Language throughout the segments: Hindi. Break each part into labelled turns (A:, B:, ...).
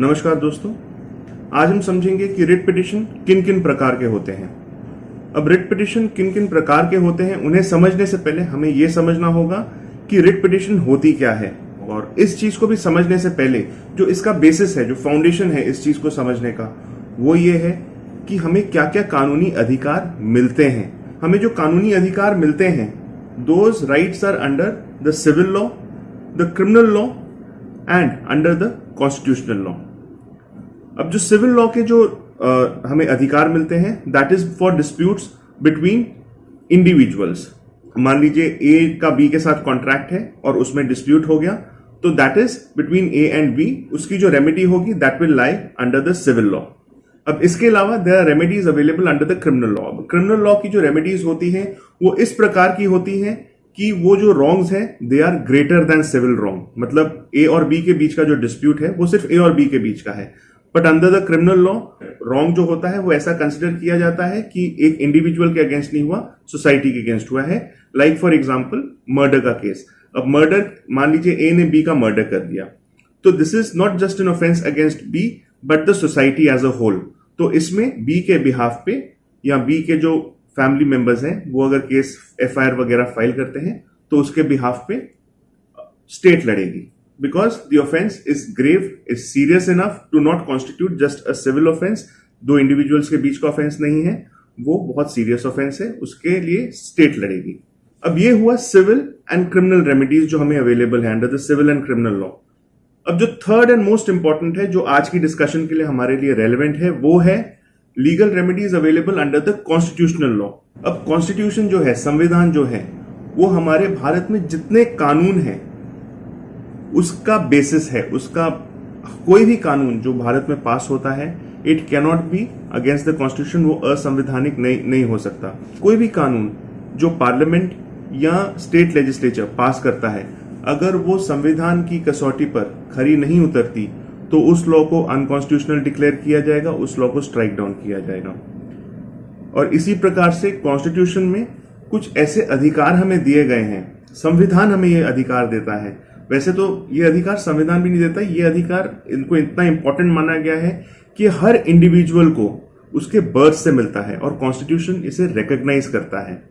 A: नमस्कार दोस्तों, आज हम समझेंगे कि रिट पिटिशन किन किन प्रकार के होते हैं। अब रिट पिटिशन किन किन प्रकार के होते हैं, उन्हें समझने से पहले हमें यह समझना होगा कि रिट पिटिशन होती क्या है और इस चीज़ को भी समझने से पहले जो इसका बेसिस है, जो फाउंडेशन है इस चीज़ को समझने का, वो ये है कि हमें क्या क्या कानूनी अधिकार मिलते हैं। हमें जो कानूनी अधिकार मिलते हैं those rights are under the civil law the criminal law and under the constitutional law अब जो सिविल लॉ के जो आ, हमें अधिकार मिलते हैं that is for disputes between individuals मान लीजिए ए का बी के साथ कॉन्ट्रैक्ट है और उसमें डिस्प्यूट हो गया तो that is between A and B उसकी जो रेमेडी होगी that will lie under the civil law अब इसके अलावा there are remedies available under the criminal law criminal law की जो रेमेडीज होती हैं वो इस प्रकार की होती हैं कि वो जो रॉन्ग्स हैं they are greater than civil wrong मतलब ए और बी के बीच का जो डिस्प्यूट है वो सिर्फ़ ए और बी के बीच का है। But under the criminal law wrong जो होता है, वो ऐसा कंसिडर किया जाता है कि एक इंडिविजुअल के अगेंस्ट नहीं हुआ सोसाइटी के अगेंस्ट हुआ है। लाइक फॉर एग्ज़ाम्पल मर्डर का केस अब मर्डर मान लीजिए ए ने बी का मर्डर कर दिया। तो this is not just an offence against B but the society as a whole तो इसमें बी के बिहाफ पे या बी के जो फैमिली मेंबर्स हैं, वो अगर केस एफआईआर वगैरह फ़ाइल करते हैं तो उसके बिहाफ पे स्टेट लड़ेगी। Because the offence is grave is serious enough to not constitute just a civil offence दो इंडिविजुअल्स के बीच का ऑफेंस नहीं है, वो बहुत सीरियस ऑफेंस है, उसके लिए स्टेट लड़ेगी। अब ये हुआ सिविल एंड क्रिमिनल रेमेडीज जो हमें अवेलेबल है under the civil and criminal law अब जो थर्ड एंड मोस्ट इंपॉर्टेंट है, जो आज की डिस्कशन के लिए हमारे लिए रेलिवेंट है, वो है legal remedies available under the constitutional law अब कॉन्स्टिट्यूशन जो है, संविधान जो है, वो हमारे भारत में जितने कानून है उसका बेसिस है, उसका कोई भी कानून जो भारत में पास होता है it cannot be against the constitution वो असंवैधानिक नहीं नहीं हो सकता। कोई भी कानून जो पार्लियामेंट या स्टेट लेजिस्लेचर पास करता है, अगर वो संविधान की कसौटी पर खरी नहीं उतरती तो उस लॉ को अनकॉन्स्टिट्यूशनल डिक्लेयर किया जाएगा, उस लॉ को स्ट्राइक डाउन किया जाएगा। और इसी प्रकार से कॉन्स्टिट्यूशन में कुछ ऐसे अधिकार हमें दिए गए हैं, संविधान हमें ये अधिकार देता है वैसे तो ये अधिकार संविधान भी नहीं देता, ये अधिकार इनको इतना इंपॉर्टेंट माना गया है कि हर इंडिविजुअल को उसके बर्थ से मिलता है और कॉन्स्टिट्यूशन इसे रिकग्नाइज करता है।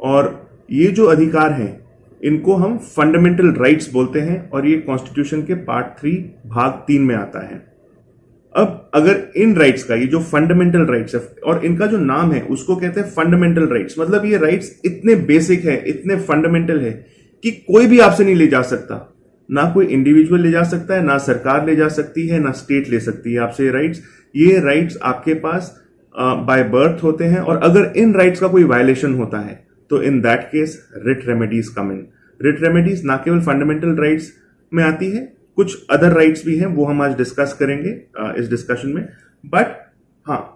A: और ये जो अधिकार हैं, इनको हम फंडामेंटल राइट्स बोलते हैं और ये कॉन्स्टिट्यूशन के पार्ट थ्री भाग तीन में आता है। अब अगर इन राइट्स का, ये जो फंडामेंटल राइट्स है, और इनका जो नाम है, उसको कहते हैं फंडामेंटल राइट्स मतलब ये राइट्स इतने बेसिक है, इतने फंडामेंटल है कि कोई भी आपसे नहीं ले जा सकता। ना कोई इंडिविजुअल ले जा सकता है ना सरकार ले जा सकती है ना स्टेट ले सकती है। आपसे राइट्स ये राइट्स आपके पास बाय uh, बर्थ होते हैं और अगर इन राइट्स का कोई वायलेशन होता है तो in that case writ remedies come in writ remedies ना केवल फंडामेंटल राइट्स में आती है कुछ अदर राइट्स भी हैं वो हम आज डिस्कस करेंगे uh, इस डिस्कशन में। बट हाँ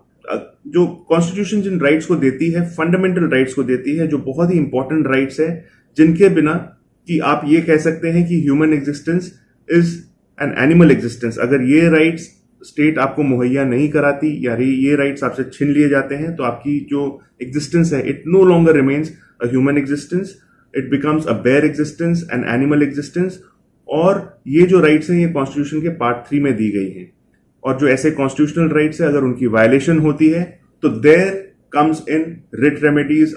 A: जो कॉन्स्टिट्यूशन जिन राइट्स को देती है फंडामेंटल राइट्स को देती है जो बहुत ही इंपॉर्टेंट राइट्स है जिनके बिना कि आप ये कह सकते हैं कि human existence is an animal existence अगर ये राइट्स स्टेट आपको मुहैया नहीं कराती, या ये राइट्स आपसे छीन लिए जाते हैं तो आपकी जो एग्जिस्टेंस है it no longer remains a human existence it becomes a bare existence an animal existence और ये जो राइट्स हैं, ये कॉन्स्टिट्यूशन के पार्ट थ्री में दी गई हैं। और जो ऐसे कॉन्स्टिट्यूशनल राइट्स है, अगर उनकी वायलेशन होती है तो there comes in writ remedies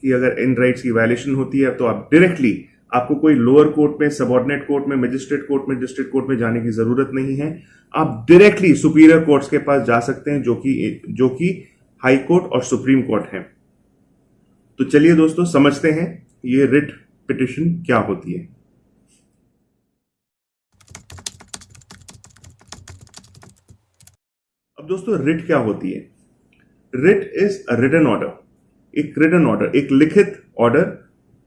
A: आपकी अगर इन राइट्स की वायलेशन होती है तो आप डायरेक्टली आपको कोई लोअर कोर्ट में सबॉर्डिनेट कोर्ट में मजिस्ट्रेट कोर्ट में डिस्ट्रिक्ट कोर्ट में जाने की ज़रूरत नहीं है। आप डायरेक्टली सुपीरियर कोर्ट्स के पास जा सकते हैं, जो कि जो कि हाई कोर्ट और सुप्रीम कोर्ट है। तो चलिए दोस्तों, समझते हैं ये रिट पिटिशन क्या होती है। अब दोस्तों रिट क्या होती है? रिट इज़ रिटन ऑर्डर एक रिटन ऑर्डर एक लिखित ऑर्डर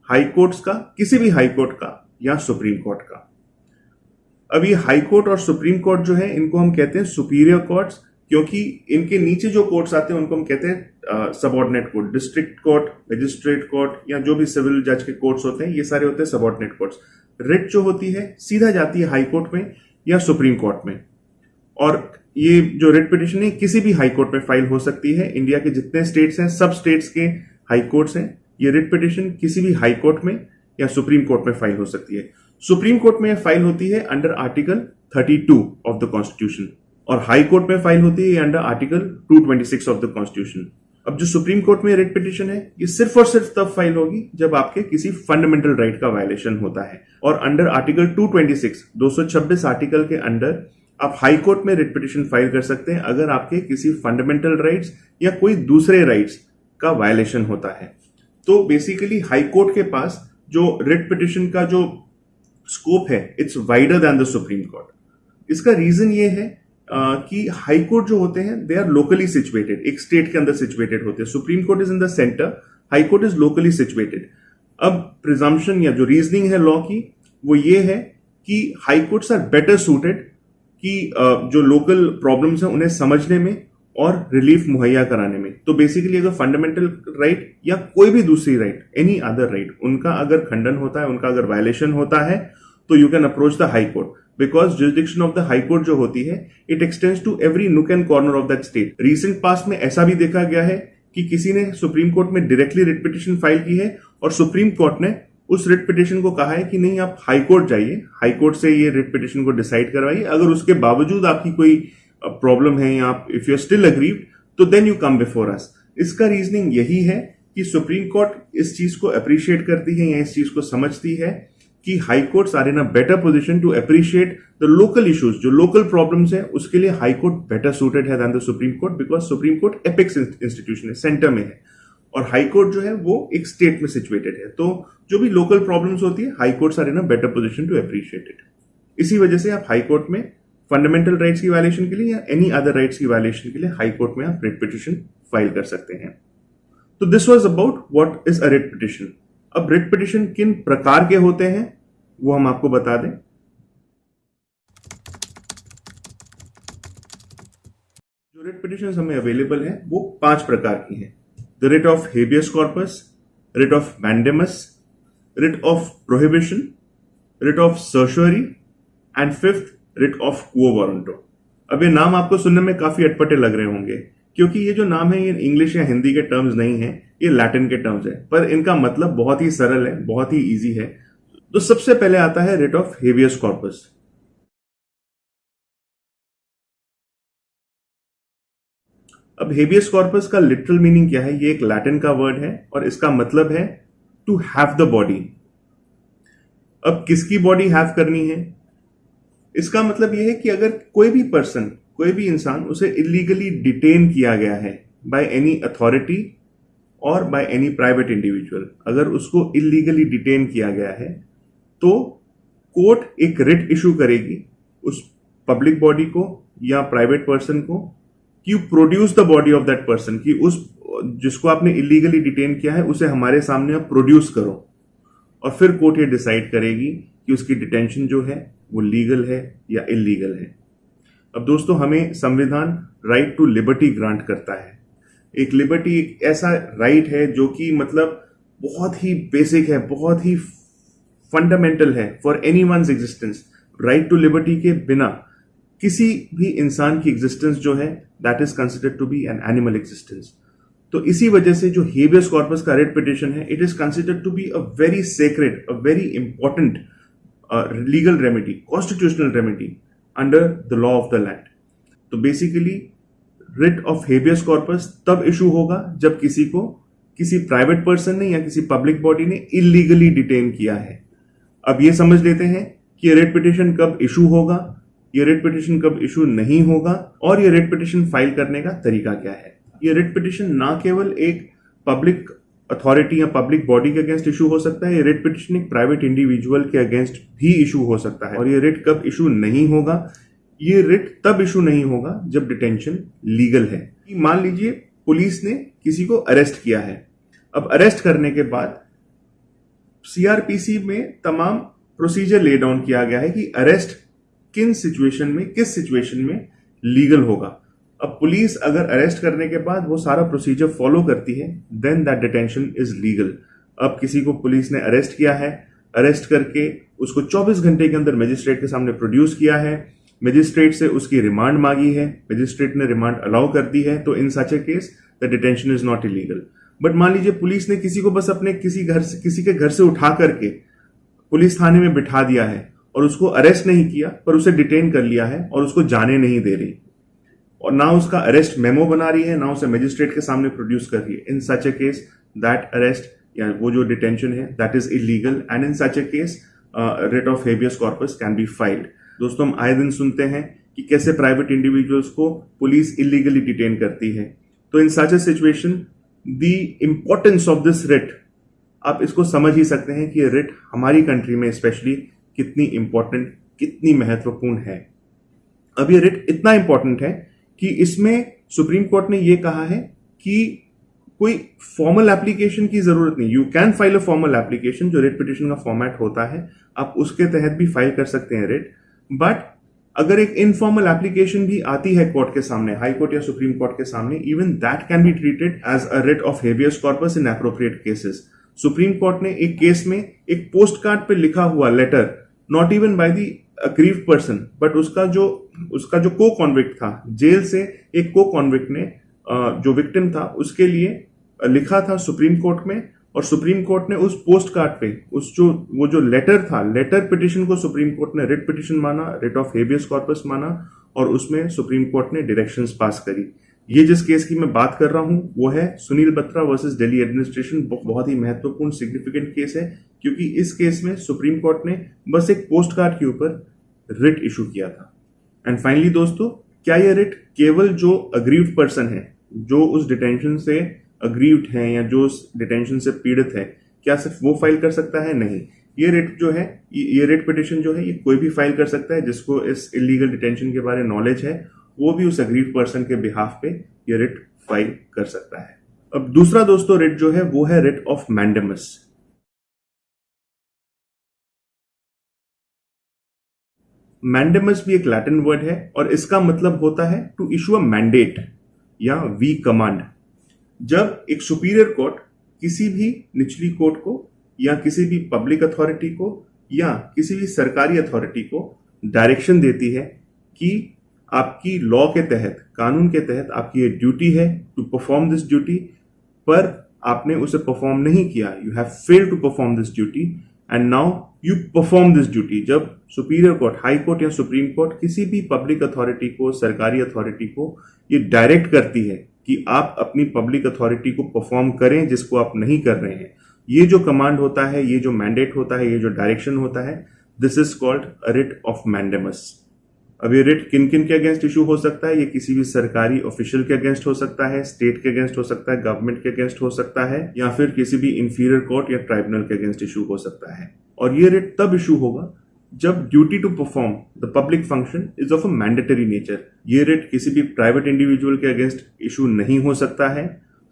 A: हाई कोर्ट्स का, किसी भी हाई कोर्ट का या सुप्रीम कोर्ट का। अब ये हाई कोर्ट और सुप्रीम कोर्ट जो है, इनको हम कहते हैं सुपीरियर कोर्ट्स क्योंकि इनके नीचे जो कोर्ट्स आते हैं, उनको हम कहते हैं subordinate court district court magistrate court या जो भी सिविल जज के कोर्ट्स होते हैं, ये सारे होते हैं सबॉर्डिनेट कोर्ट्स रिट जो होती है, सीधा जाती है हाई कोर्ट में या सुप्रीम कोर्ट में। और ये जो रिट पिटिशन है, किसी भी हाई कोर्ट में फ़ाइल हो सकती है। इंडिया के जितने स्टेट्स हैं, सब स्टेट्स के हाई कोर्ट्स हैं। ये रिट पिटिशन किसी भी हाई कोर्ट में या सुप्रीम कोर्ट में फ़ाइल हो सकती है। सुप्रीम कोर्ट में फ़ाइल होती है under article 32 of the constitution और हाई कोर्ट में फ़ाइल होती है under article 226 of the constitution अब जो सुप्रीम कोर्ट में रिट पिटिशन है, ये सिर्फ़ और सिर्फ़ तब फ़ाइल होगी जब आपके किसी फंडामेंटल राइट का वायलेशन होता है। और अंडर आर्टिकल 226 226 आर्टिकल के अंडर आप हाई कोर्ट में रिट पिटिशन फ़ाइल कर सकते हैं अगर आपके किसी फंडामेंटल राइट्स या कोई दूसरे राइट्स का वायलेशन होता है। तो बेसिकली हाई कोर्ट के पास जो रिट पिटिशन का जो स्कोप है it's wider than the supreme court इसका रीजन ये है आ, कि हाई कोर्ट जो होते हैं दे आर लोकली सिचुएटेड एक स्टेट के अंदर सिचुएटेड होते हैं। Supreme court is in the centre high court is locally situated अब प्रिजम्पशन या जो रीजनिंग है लॉ की वो ये है कि high courts are better suited कि जो लोकल प्रॉब्लम्स हैं उन्हें समझने में और रिलीफ मुहैया कराने में। तो बेसिकली अगर फंडामेंटल राइट या कोई भी दूसरी राइट एनी अदर राइट उनका अगर खंडन होता है, उनका अगर वायलेशन होता है तो you can approach the high court because jurisdiction of the high court जो होती है it extends to every nook and corner of that state recent past में ऐसा भी देखा गया है कि किसी ने सुप्रीम कोर्ट में डायरेक्टली रिट पिटिशन फ़ाइल की है और सुप्रीम कोर्ट ने उस रिट पिटिशन को कहा है कि नहीं, आप हाई कोर्ट जाइए। हाई कोर्ट से ये रिट पिटिशन को डिसाइड करवाइए। अगर उसके बावजूद आपकी कोई प्रॉब्लम है या आप इफ़ यू स्टिल अग्रीव तो then you come before us इसका रीजनिंग यही है कि सुप्रीम कोर्ट इस चीज़ को अप्रिशिएट करती है या इस चीज़ को समझती है कि high courts are in a better position to appreciate the local issues जो लोकल प्रॉब्लम्स है, उसके लिए हाई कोर्ट बेटर सूटेड है the supreme court because supreme court apex institution है सेंटर में है। और हाई कोर्ट जो है वो एक स्टेट में सिचुएटेड है। तो जो भी लोकल प्रॉब्लम्स होती है high courts are in a better position to appreciate it इसी वजह से आप हाई कोर्ट में फंडामेंटल राइट्स की वायलेशन के लिए या एनी अदर राइट्स की वायलेशन के लिए हाई कोर्ट में आप रिट पिटिशन फ़ाइल कर सकते हैं। तो this was about what is a writ petition अब रिट पिटिशन किन प्रकार के होते हैं, वो हम आपको बता दें। जो रिट पिटिशन हमें अवेलेबल है, वो पाँच प्रकार की हैं। The writ of habeas corpus writ of mandamus writ of prohibition writ of certiorari and fifth writ of quo warranto अब ये नाम आपको सुनने में काफ़ी अटपटे लग रहे होंगे, क्योंकि ये जो नाम है, ये इंग्लिश या हिंदी के टर्म्स नहीं है, ये लैटिन के टर्म्स है। पर इनका मतलब बहुत ही सरल है, बहुत ही इजी है। तो सबसे पहले आता है रिट ऑफ़ हेवियस कॉर्पस अब हेबियस कॉर्पस का लिटरल मीनिंग क्या है? ये एक लैटिन का वर्ड है और इसका मतलब है टू हैव द बॉडी अब किसकी बॉडी हैव करनी है? इसका मतलब यह है कि अगर कोई भी पर्सन कोई भी इंसान उसे इलीगली डिटेन किया गया है बाय एनी अथॉरिटी और बाय एनी प्राइवेट इंडिविजुअल अगर उसको इलीगली डिटेन किया गया है तो कोर्ट एक रिट इशू करेगी उस पब्लिक बॉडी को या प्राइवेट पर्सन को कि you produce the body of that person कि उस, जिसको आपने इलीगली डिटेन किया है, उसे हमारे सामने आप प्रोड्यूस करो। और फिर कोर्ट ये डिसाइड करेगी कि उसकी डिटेंशन जो है, वो लीगल है या इलीगल है। अब दोस्तों, हमें संविधान राइट टू लिबर्टी ग्रांट करता है। एक लिबर्टी एक ऐसा राइट है जो कि मतलब बहुत ही बेसिक है, बहुत ही फंडामेंटल है for any one existence right to liberty के बिना किसी भी इंसान की एग्जिस्टेंस जो है that is considered to be an animal existence तो इसी वजह से जो हेबियस कॉर्पस का रेड पिटिशन है it is considered to be a very sacred a very important legal remedy constitutional remedy under the law of the land तो basically writ of habeas corpus तब इशू होगा जब किसी को किसी प्राइवेट पर्सन ने या किसी पब्लिक बॉडी ने इलीगली डिटेन किया है। अब ये समझ लेते हैं कि रेट पिटिशन कब इशू होगा ये रेट पिटिशन कब इशू नहीं होगा और ये रेट पिटिशन फ़ाइल करने का तरीका क्या है? ये रेट पिटिशन ना केवल एक पब्लिक अथॉरिटी या पब्लिक बॉडी के अगेंस्ट इशू हो सकता है, ये रेट पिटिशन एक प्राइवेट इंडिविजुअल के अगेंस्ट भी इशू हो सकता है। और ये रेट कब इशू नहीं होगा? ये रेट तब इशू नहीं होगा जब डिटेंशन लीगल है। मान लीजिए पुलिस ने किसी को अरेस्ट किया है। अब अरेस्ट करने के बाद सीआरपीसी में तमाम प्रोसीजर ले डाउन किया गया है कि अरेस्ट किन सिचुएशन में, किस सिचुएशन में लीगल होगा। अब पुलिस अगर अरेस्ट करने के बाद वो सारा प्रोसीजर फॉलो करती है then that detention is legal अब किसी को पुलिस ने अरेस्ट किया है अरेस्ट करके उसको 24 घंटे के अंदर मजिस्ट्रेट के सामने प्रोड्यूस किया है मजिस्ट्रेट से उसकी रिमांड मांगी है मजिस्ट्रेट ने रिमांड अलाउ कर दी है तो in such a case the detention is not illegal but मान लीजिए पुलिस ने किसी को बस अपने किसी घर से, किसी के घर से उठा करके पुलिस थाने में बिठा दिया है और उसको अरेस्ट नहीं किया, पर उसे डिटेन कर लिया है और उसको जाने नहीं दे रही। और ना उसका अरेस्ट मेमो बना रही है, ना उसे मजिस्ट्रेट के सामने प्रोड्यूस कर रही है। In such a case that arrest या वो जो डिटेंशन है that is illegal and in such a case writ of habeas corpus can be filed दोस्तों, हम आए दिन सुनते हैं कि कैसे प्राइवेट इंडिविजुअल्स को पुलिस इलीगली डिटेन करती है। तो in such a situation the importance of this writ आप इसको समझ ही सकते हैं कि रिट हमारी कंट्री में स्पेशली कितनी इंपॉर्टेंट कितनी महत्वपूर्ण है। अब ये रिट इतना इंपॉर्टेंट है कि इसमें सुप्रीम कोर्ट ने ये कहा है कि कोई फॉर्मल एप्लीकेशन की ज़रूरत नहीं। You can file a formal application जो रिट पिटिशन का फॉर्मेट होता है। आप उसके तहत भी फ़ाइल कर सकते हैं रिट बट अगर एक इनफॉर्मल एप्लीकेशन भी आती है कोर्ट के सामने हाई कोर्ट या सुप्रीम कोर्ट के सामने even that can be treated as a writ of habeas corpus in appropriate cases supreme court ने एक केस में एक पोस्ट कार्ड पर लिखा हुआ letter not even by the aggrieved person but उसका जो उसका जो को कॉन्विक्ट था, जेल से एक को कॉन्विक्ट ने जो विक्टिम था, उसके लिए लिखा था सुप्रीम कोर्ट में, और सुप्रीम कोर्ट ने उस पोस्ट कार्ड पे, उस जो, वो जो लेटर था लेटर पिटिशन को सुप्रीम कोर्ट ने रिट पिटिशन माना रिट ऑफ़ हेबियस कॉर्पस माना, और उसमें सुप्रीम कोर्ट ने डायरेक्शंस पास करी। ये जिस केस की मैं बात कर रहा हूँ, वो है सुनील बत्रा वर्सेस दिल्ली एडमिनिस्ट्रेशन बहुत ही महत्वपूर्ण सिग्निफिकेंट केस है, क्योंकि इस केस में सुप्रीम कोर्ट ने बस एक पोस्ट कार्ड के ऊपर रिट इशू किया था। एंड फाइनली दोस्तों, क्या यह रिट केवल जो अग्रीव पर्सन है, जो उस डिटेंशन से अग्रीव्ड है या जो उस डिटेंशन से पीड़ित है, क्या सिर्फ़ वो फ़ाइल कर सकता है? नहीं। ये रेट जो है, ये रेट पिटिशन जो है, ये कोई भी फ़ाइल कर सकता है जिसको इस इलीगल डिटेंशन के बारे में नॉलेज है वो भी उस अग्रीव पर्सन के बिहाफ पे ये रिट फ़ाइल कर सकता है। अब दूसरा दोस्तों रिट जो है, वो है रिट ऑफ़ मैंडमस मैंडेमस भी एक लैटिन वर्ड है और इसका मतलब होता है टू इशू अ मैंडेट या वी कमांड जब एक सुपीरियर कोर्ट किसी भी निचली कोर्ट को या किसी भी पब्लिक अथॉरिटी को या किसी भी सरकारी अथॉरिटी को डायरेक्शन देती है कि आपकी लॉ के तहत, कानून के तहत आपकी ये ड्यूटी है टू परफॉर्म दिस ड्यूटी पर आपने उसे परफॉर्म नहीं किया। You have fail to perform this duty and now you perform this duty जब सुपीरियर कोर्ट हाई कोर्ट या सुप्रीम कोर्ट किसी भी पब्लिक अथॉरिटी को, सरकारी अथॉरिटी को ये डायरेक्ट करती है कि आप अपनी पब्लिक अथॉरिटी को परफॉर्म करें जिसको आप नहीं कर रहे हैं। ये जो कमांड होता है, ये जो मैंडेट होता है, ये जो डायरेक्शन होता है this is called writ of mandamus अब ये रिट किन किन के अगेंस्ट इशू हो सकता है? ये किसी भी सरकारी ऑफिशियल के अगेंस्ट हो सकता है स्टेट के अगेंस्ट हो सकता है गवर्नमेंट के अगेंस्ट हो सकता है, या फिर किसी भी इंफीरियर कोर्ट या ट्राइब्यूनल के अगेंस्ट इशू हो सकता है। और ये रिट तब इशू होगा जब duty to perform the public function is of a mandatory nature ये रिट किसी भी प्राइवेट इंडिविजुअल के अगेंस्ट इशू नहीं हो सकता है।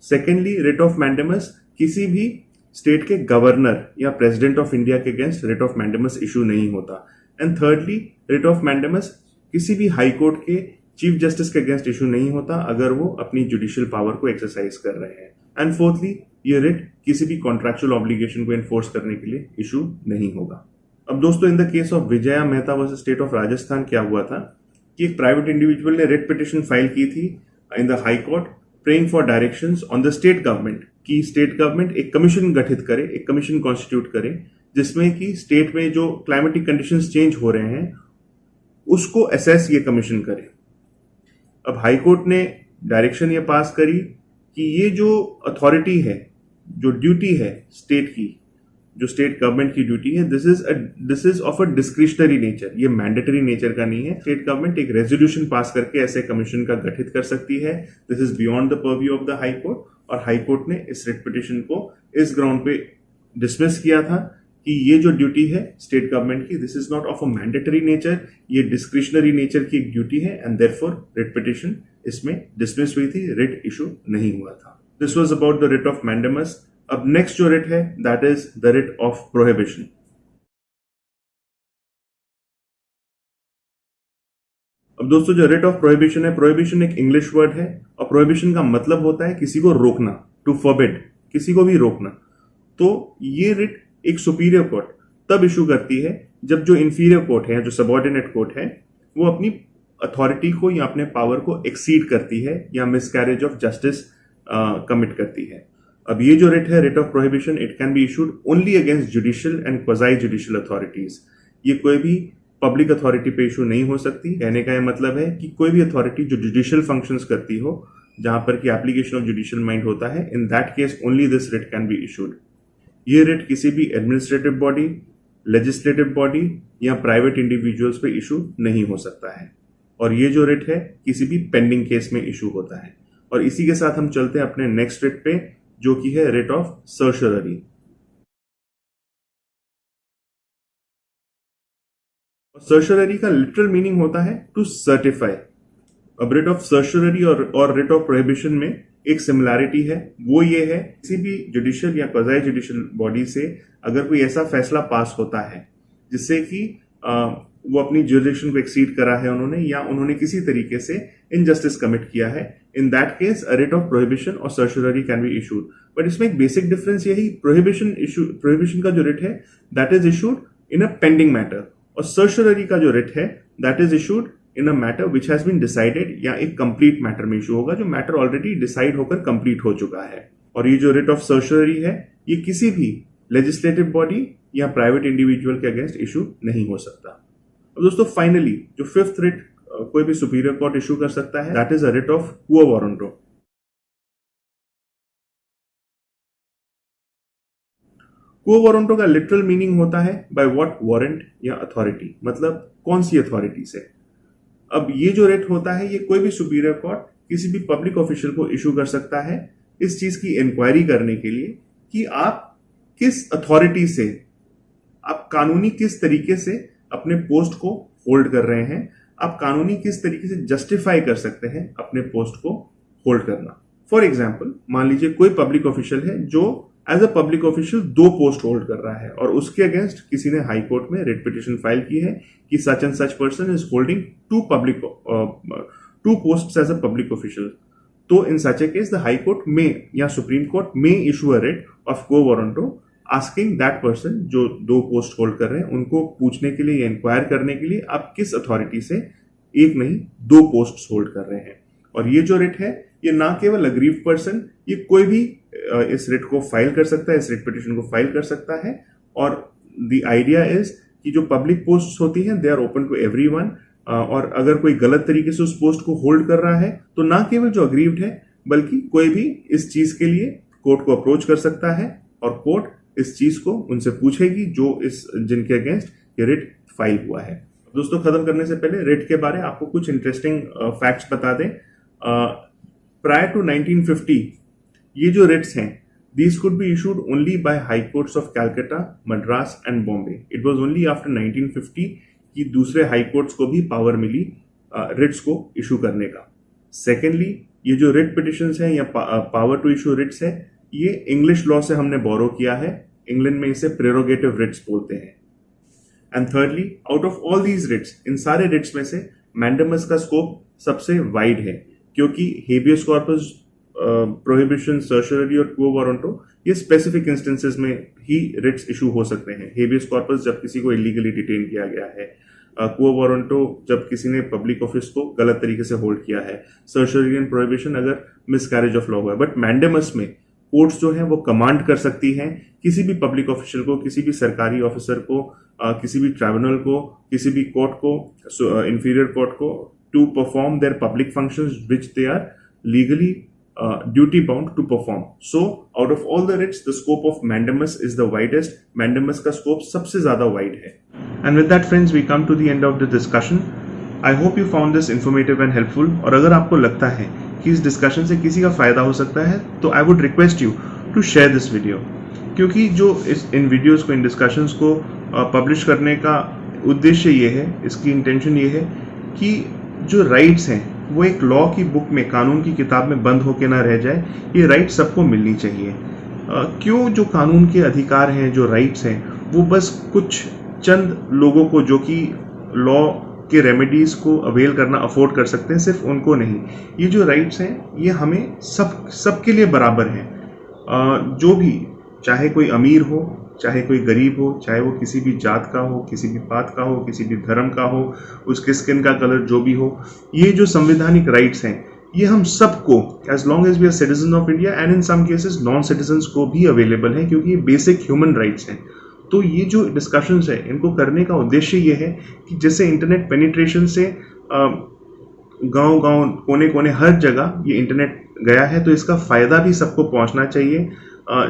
A: सेकेंडली रिट ऑफ़ मैंडेमस किसी भी स्टेट के गवर्नर या प्रेसिडेंट ऑफ़ इंडिया के against writ of mandamus issue नहीं होता। And thirdly writ of mandamus किसी भी हाई कोर्ट के चीफ जस्टिस के अगेंस्ट इशू नहीं होता अगर वो अपनी जुडिशियल पावर को एक्सरसाइज कर रहे हैं। एंड फोर्थली ये रिट किसी भी कॉन्ट्रेक्चुअल ऑब्लिगेशन को इन्फोर्स करने के लिए इशू नहीं होगा। अब दोस्तों in the case of Vijaya Mehta versus state of Rajasthan क्या हुआ था? कि एक प्राइवेट इंडिविजुअल ने रिट पिटिशन फ़ाइल की थी in the high court praying for directions on the state government कि स्टेट गवर्नमेंट एक कमीशन गठित करे, एक कमीशन कॉन्स्टिट्यूट करे, जिसमें कि स्टेट में जो क्लाइमेटिक कंडीशंस चेंज हो रहे हैं उसको असेस ये कमीशन करे। अब हाई कोर्ट ने डायरेक्शन ये पास करी कि ये जो अथॉरिटी है, जो ड्यूटी है स्टेट की, जो स्टेट गवर्नमेंट की ड्यूटी है this is this is of a discretionary nature ये मैंडेटरी नेचर का नहीं है। स्टेट गवर्नमेंट एक रेजोल्यूशन पास करके ऐसे कमीशन का गठित कर सकती है। This is beyond the purview of the high court और हाई कोर्ट ने इस रेट पिटिशन को इस ग्राउंड पे डिसमिस किया था। कि ये जो ड्यूटी है स्टेट गवर्नमेंट की this is not of a mandatory nature ये डिस्क्रिशनरी नेचर की एक ड्यूटी है and therefore writ petition इसमें डिसमिस हुई थी रिट इशू नहीं हुआ था. This was about the writ of mandamus अब नेक्स्ट जो रिट है that is the writ of prohibition अब दोस्तों, जो रेट ऑफ़ प्रोहिबिशन है प्रोहिबिशन एक इंग्लिश वर्ड है, और प्रोहिबिशन का मतलब होता है किसी को रोकना टू फॉरबिड किसी को भी रोकना. तो ये रिट एक सुपीरियर कोर्ट तब इशू करती है जब जो इन्फीरियर कोर्ट है, जो सबॉर्डिनेट कोर्ट है, वो अपनी अथॉरिटी को या अपने पावर को एक्सीड करती है या मिसकैरेज ऑफ़ जस्टिस कमिट करती है। अब ये जो रिट है writ of prohibition it can be issued only against judicial and quasi judicial authorities ये कोई भी पब्लिक अथॉरिटी पे इशू नहीं हो सकती। कहने का यह मतलब है कि कोई भी अथॉरिटी जो जुडिशियल फ़ंक्शंस करती हो, जहाँ पर कि एप्लीकेशन ऑफ़ जुडिशियल माइंड होता है in that case only this writ can be issued ये रिट किसी भी एडमिनिस्ट्रेटिव बॉडी लेजिस्लेटिव बॉडी या प्राइवेट इंडिविजुअल्स पे इशू नहीं हो सकता है। और ये जो रिट है, किसी भी पेंडिंग केस में इशू होता है। और इसी के साथ हम चलते हैं अपने नेक्स्ट रिट पे, जो कि है रेट ऑफ़ सर्शररी सर्शररी का लिटरल मीनिंग होता है टू सर्टिफाई अब रेट ऑफ़ सर्शररी और और रिट ऑफ़ प्रोहिबिशन में एक सिमिलैरिटी है, वो ये है, किसी भी जुडिशियल या क्वाजाई जुडिशियल बॉडी से अगर कोई ऐसा फैसला पास होता है, जिससे कि वो अपनी जुडिशन को एक्सीड करा है उन्होंने या उन्होंने किसी तरीके से इनजस्टिस कमिट किया है in that case a writ of prohibition और certiorari can be issued but इसमें एक बेसिक डिफरेंस यही प्रोहिबिशन इशू प्रोहिबिशन का जो रिट है that is issued in a pending matter और सर्शुलरी का जो रिट है that is issued in a matter which has been decided या एक कंप्लीट मैटर में इशू होगा, जो मैटर ऑलरेडी डिसाइड होकर कंप्लीट हो चुका है। और ये जो रिट ऑफ़ सर्शुलरी है, ये किसी भी लेजिस्लेटिव बॉडी या प्राइवेट इंडिविजुअल के अगेंस्ट इशू नहीं हो सकता। अब दोस्तों फाइनली जो फिफ्थ रिट कोई भी सुपीरियर कोर्ट इशू कर सकता है that is a writ of quo warranto quo warranto का लिटरल मीनिंग होता है बाय व्हाट वारंट या अथॉरिटी मतलब कौन सी अथॉरिटी से? अब ये जो रेट होता है, ये कोई भी सुपीरियर कोर्ट किसी भी पब्लिक ऑफिशियल को इशू कर सकता है इस चीज़ की इंक्वायरी करने के लिए कि आप किस अथॉरिटी से, आप कानूनी किस तरीके से अपने पोस्ट को होल्ड कर रहे हैं, आप कानूनी किस तरीके से जस्टिफाई कर सकते हैं अपने पोस्ट को होल्ड करना। फॉर एग्ज़ाम्पल मान लीजिए कोई पब्लिक ऑफिशियल है जो एज अ पब्लिक ऑफिशियल दो पोस्ट होल्ड कर रहा है और उसके अगेंस्ट किसी ने हाई कोर्ट में रिट पिटिशन फ़ाइल की है कि such and such person is holding to public to post as a public official तो in such a case the high court में या सुप्रीम कोर्ट में issue a writ of quo warranto asking that person जो दो पोस्ट होल्ड कर रहे हैं, उनको पूछने के लिए या इंक्वायर करने के लिए आप किस अथॉरिटी से एक नहीं, दो पोस्ट होल्ड कर रहे हैं। और ये जो रेट है ये ना केवल अग्रीव पर्सन ये कोई भी इस रिट को फ़ाइल कर सकता है, इस रिट पिटिशन को फ़ाइल कर सकता है। और द आइडिया इज़ कि जो पब्लिक पोस्ट होती हैं they are open to every और अगर कोई गलत तरीके से उस पोस्ट को होल्ड कर रहा है तो ना केवल जो अग्रीव्ड है, बल्कि कोई भी इस चीज़ के लिए कोर्ट को अप्रोच कर सकता है और कोर्ट इस चीज़ को उनसे पूछेगी जो इस, जिनके अगेंस्ट ये रिट फ़ाइल हुआ है। दोस्तों, खत्म करने से पहले रिट के बारे आपको कुछ इंटरेस्टिंग फैक्ट्स बता दें। प्रायर टू 1950 ये जो रिट्स हैं these could be issued only by high courts of Calcutta Madras and Bombay it was only after 1950 कि दूसरे हाई कोर्ट्स को भी पावर मिली रिट्स को इशू करने का। सेकेंडली ये जो रिट पिटिशन है या पावर टू इशू रिट्स है, ये इंग्लिश लॉ से हमने बोरो किया है। इंग्लैंड में इसे प्रेरोगेटिव रिट्स बोलते हैं। And thirdly out of all these writs इन सारे रिट्स में से मैंडमस का स्कोप सबसे वाइड है। क्योंकि हेबियस कॉर्पस प्रोहिबिशन सर्शरी और क्वो वारंटो ये स्पेसिफिक इंस्टेंसेस में ही रिट्स इशू हो सकते हैं। हेबियस कॉर्पस जब किसी को इलीगली डिटेन किया गया है क्वो वारंटो जब किसी ने पब्लिक ऑफ़िस को गलत तरीके से होल्ड किया है। सर्शरी एंड प्रोहिबिशन अगर मिसकैरेज ऑफ़ लॉ हुआ है। बट मैंडेमस में कोर्ट्स जो है वो कमांड कर सकती हैं किसी भी पब्लिक ऑफिशियल को, किसी भी सरकारी ऑफिसर को किसी भी ट्राइब्यूनल को, किसी भी कोर्ट को इंफीरियर कोर्ट को to perform their public function which they are legally uh, duty bound to perform. So, out of all the writs, the scope of mandamus is the widest. Mandamus का scope सबसे ज़्यादा wide है. And with that, friends, we come to the end of the discussion. I hope you found this informative and helpful. और अगर आपको लगता है कि इस डिस्कशन से किसी का फ़ायदा हो सकता है तो I would request you to share this video क्योंकि जो इस इन वीडियोस को इन डिस्कशंस को पब्लिश करने का उद्देश्य ये है इसकी इंटेंशन ये है कि जो राइट्स हैं, वो एक लॉ की बुक में, कानून की किताब में बंद होके ना रह जाए, ये राइट सबको मिलनी चाहिए। क्यों जो कानून के अधिकार हैं, जो राइट्स हैं, वो बस कुछ चंद लोगों को, जो कि लॉ के रेमेडीज को अवेल करना अफोर्ड कर सकते हैं, सिर्फ़ उनको नहीं। ये जो राइट्स हैं, ये हमें सब, सबके लिए बराबर हैं। जो भी, चाहे कोई अमीर हो चाहे कोई गरीब हो, चाहे वो किसी भी जात का हो, किसी भी पात का हो, किसी भी धर्म का हो उसके स्किन का कलर जो भी हो, ये जो संवैधानिक राइट्स हैं, ये हम सबको as long as we are citizen of India and in some cases non citizen को भी अवेलेबल है, क्योंकि ये बेसिक ह्यूमन राइट्स हैं। तो ये जो डिस्कशंस है, इनको करने का उद्देश्य ये है कि जैसे इंटरनेट पेनिट्रेशन से गाँव गाँव कोने कोने हर जगह ये इंटरनेट गया है तो इसका फ़ायदा भी सबको पहुँचना चाहिए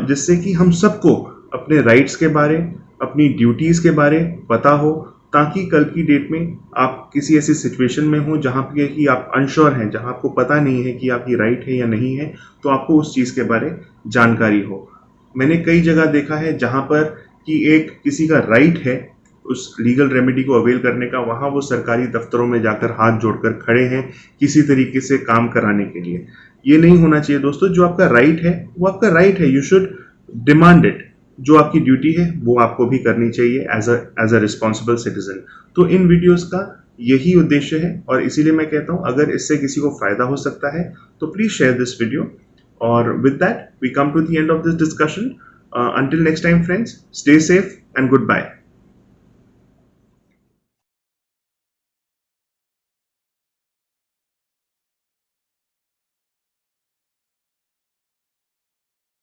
A: जिससे कि हम सबको अपने राइट्स के बारे, अपनी ड्यूटीज़ के बारे पता हो, ताकि कल की डेट में आप किसी ऐसी सिचुएशन में हो जहाँ पे कि आप अनश्योर हैं, जहाँ आपको पता नहीं है कि आपकी राइट है या नहीं है तो आपको उस चीज़ के बारे जानकारी हो। मैंने कई जगह देखा है जहाँ पर कि एक किसी का राइट है, उस लीगल रेमेडी को अवेल करने का, वहाँ वो सरकारी दफ्तरों में जाकर हाथ जोड़कर खड़े हैं किसी तरीके से काम कराने के लिए। ये नहीं होना चाहिए दोस्तों, जो आपका राइट है, वो आपका राइट है यू शुड डिमांड इट जो आपकी ड्यूटी है, वो आपको भी करनी चाहिए as a as a responsible citizen तो इन वीडियोज़ का यही उद्देश्य है और इसीलिए मैं कहता हूँ, अगर इससे किसी को फ़ायदा हो सकता है तो प्लीज़ शेयर दिस वीडियो और with that we come to the end of this discussion until next time friends stay safe and goodbye